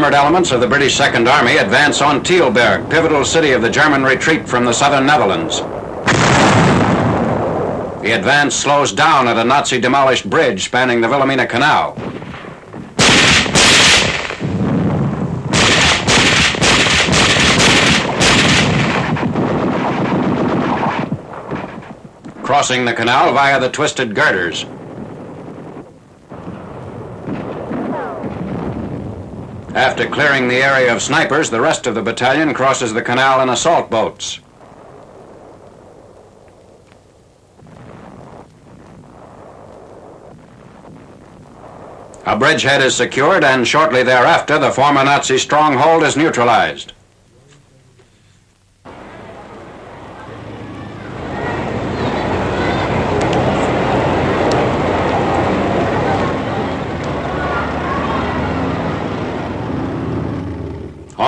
Armored elements of the British Second Army advance on Tilburg, pivotal city of the German retreat from the southern Netherlands. The advance slows down at a Nazi-demolished bridge spanning the Wilhelmina Canal. Crossing the canal via the twisted girders. After clearing the area of snipers, the rest of the battalion crosses the canal in assault boats. A bridgehead is secured and shortly thereafter the former Nazi stronghold is neutralized.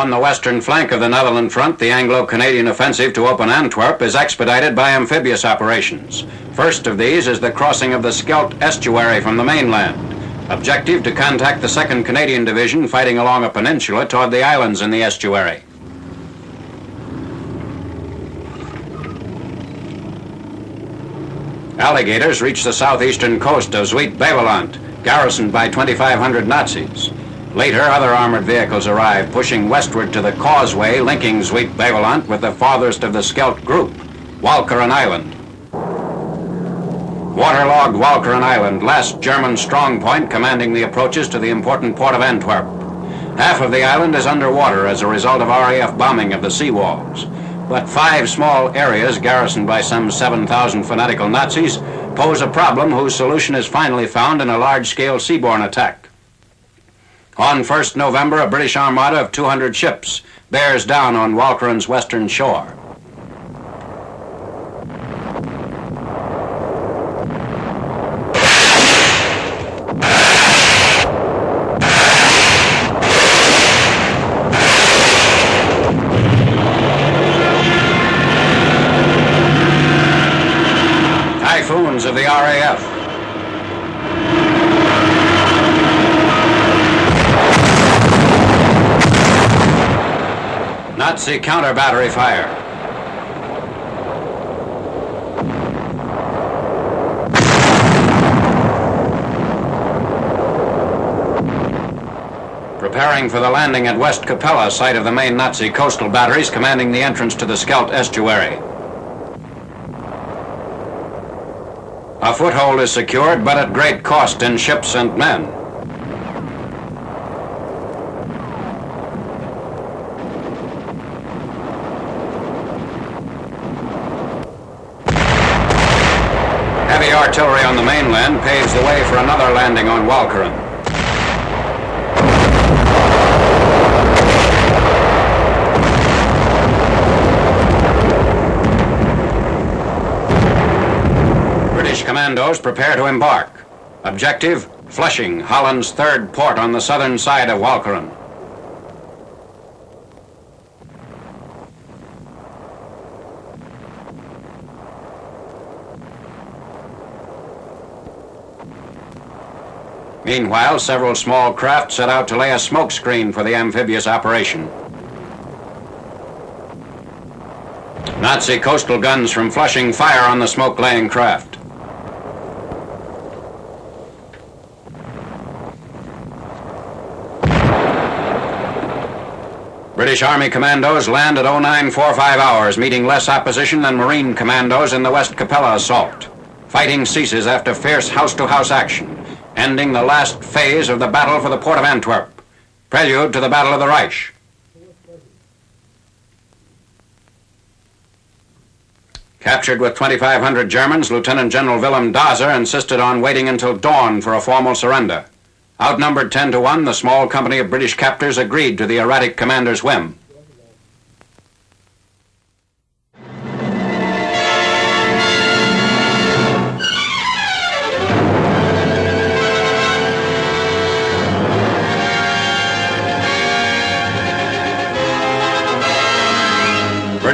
On the western flank of the Netherland front, the Anglo-Canadian offensive to open Antwerp is expedited by amphibious operations. First of these is the crossing of the Scheldt estuary from the mainland. Objective to contact the 2nd Canadian Division fighting along a peninsula toward the islands in the estuary. Alligators reach the southeastern coast of Zuid-Beveland, garrisoned by 2,500 Nazis. Later, other armored vehicles arrive, pushing westward to the causeway linking Zuid-Beveland with the farthest of the Scheldt group, Walcheren Island. Waterlogged Walcheren Island, last German strongpoint commanding the approaches to the important port of Antwerp. Half of the island is underwater as a result of RAF bombing of the seawalls. But five small areas garrisoned by some 7,000 fanatical Nazis pose a problem whose solution is finally found in a large-scale seaborne attack. On 1st November, a British armada of 200 ships bears down on Walcheren's western shore. Typhoons of the RAF Nazi counter battery fire. Preparing for the landing at Westkapelle, site of the main Nazi coastal batteries commanding the entrance to the Scheldt estuary. A foothold is secured, but at great cost in ships and men. Artillery on the mainland paves the way for another landing on Walcheren. British commandos prepare to embark. Objective, Flushing, Holland's third port on the southern side of Walcheren. Meanwhile, several small craft set out to lay a smoke screen for the amphibious operation. Nazi coastal guns from Flushing fire on the smoke-laying craft. British Army commandos land at 0945 hours, meeting less opposition than Marine commandos in the Westkapelle assault. Fighting ceases after fierce house-to-house -house action ending the last phase of the battle for the port of Antwerp, prelude to the Battle of the Reich. Captured with 2,500 Germans, Lieutenant General Wilhelm Daser insisted on waiting until dawn for a formal surrender. Outnumbered 10 to 1, the small company of British captors agreed to the erratic commander's whim.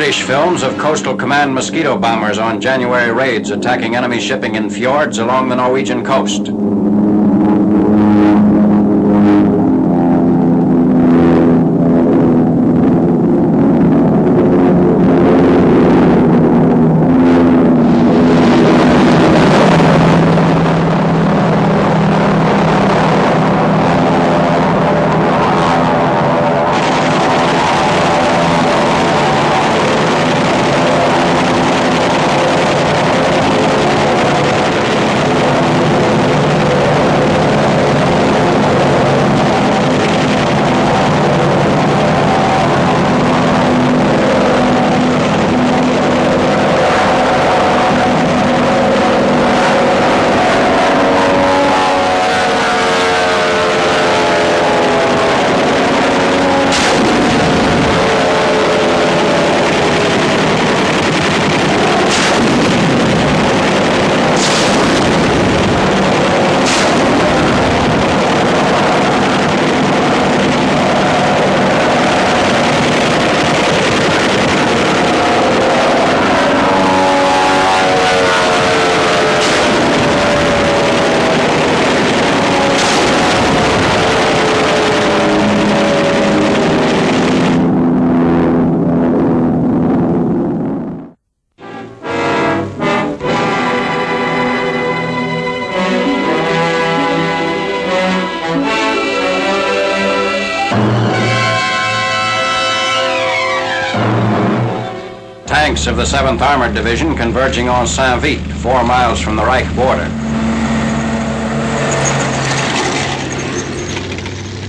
British films of Coastal Command mosquito bombers on January raids attacking enemy shipping in fjords along the Norwegian coast. Tanks of the 7th Armored Division converging on Saint-Vith, four miles from the Reich border.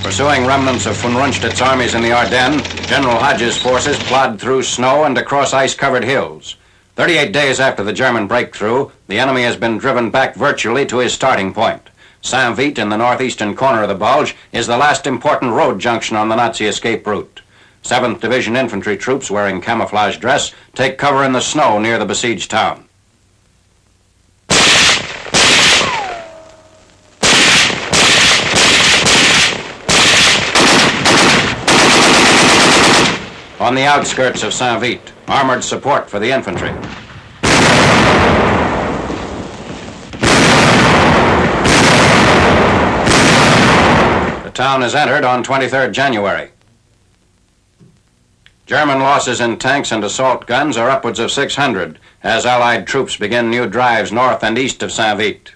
Pursuing remnants of von Rundstedt's armies in the Ardennes, General Hodges' forces plod through snow and across ice-covered hills. 38 days after the German breakthrough, the enemy has been driven back virtually to his starting point. Saint-Vith, in the northeastern corner of the Bulge, is the last important road junction on the Nazi escape route. 7th Division infantry troops wearing camouflage dress take cover in the snow near the besieged town. On the outskirts of Saint-Vith, armored support for the infantry. The town is entered on 23rd January. German losses in tanks and assault guns are upwards of 600 as Allied troops begin new drives north and east of Saint-Vith.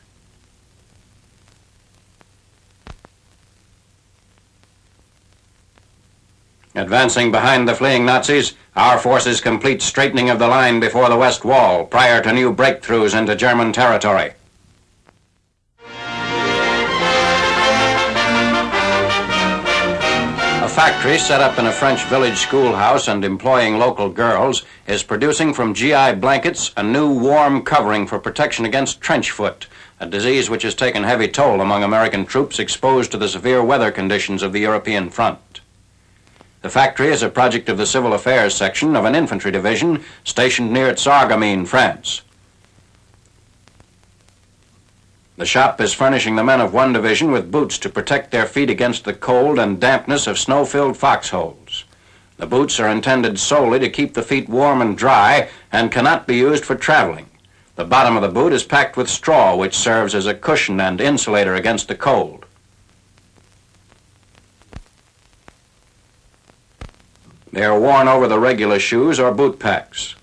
Advancing behind the fleeing Nazis, our forces complete straightening of the line before the West Wall prior to new breakthroughs into German territory. Factory set up in a French village schoolhouse and employing local girls is producing from GI blankets a new warm covering for protection against trench foot, a disease which has taken heavy toll among American troops exposed to the severe weather conditions of the European front. The factory is a project of the Civil Affairs section of an infantry division stationed near Sarreguemines, France. The shop is furnishing the men of one division with boots to protect their feet against the cold and dampness of snow-filled foxholes. The boots are intended solely to keep the feet warm and dry and cannot be used for traveling. The bottom of the boot is packed with straw, which serves as a cushion and insulator against the cold. They are worn over the regular shoes or boot packs.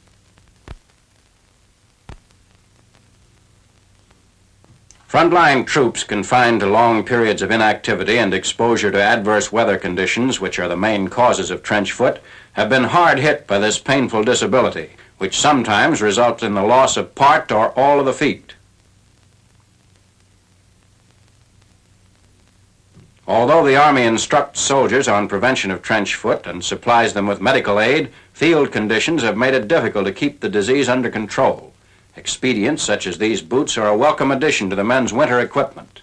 Frontline troops confined to long periods of inactivity and exposure to adverse weather conditions, which are the main causes of trench foot, have been hard hit by this painful disability, which sometimes results in the loss of part or all of the feet. Although the Army instructs soldiers on prevention of trench foot and supplies them with medical aid, field conditions have made it difficult to keep the disease under control. Expedients such as these boots are a welcome addition to the men's winter equipment.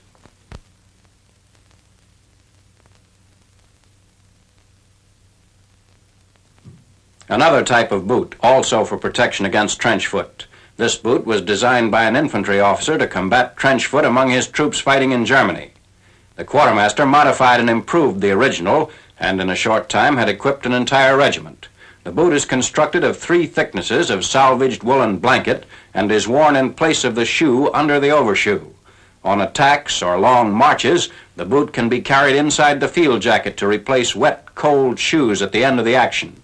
Another type of boot, also for protection against trench foot. This boot was designed by an infantry officer to combat trench foot among his troops fighting in Germany. The quartermaster modified and improved the original, and in a short time had equipped an entire regiment. The boot is constructed of three thicknesses of salvaged woolen blanket and is worn in place of the shoe under the overshoe. On attacks or long marches, the boot can be carried inside the field jacket to replace wet, cold shoes at the end of the action.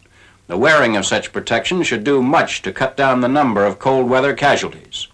The wearing of such protection should do much to cut down the number of cold weather casualties.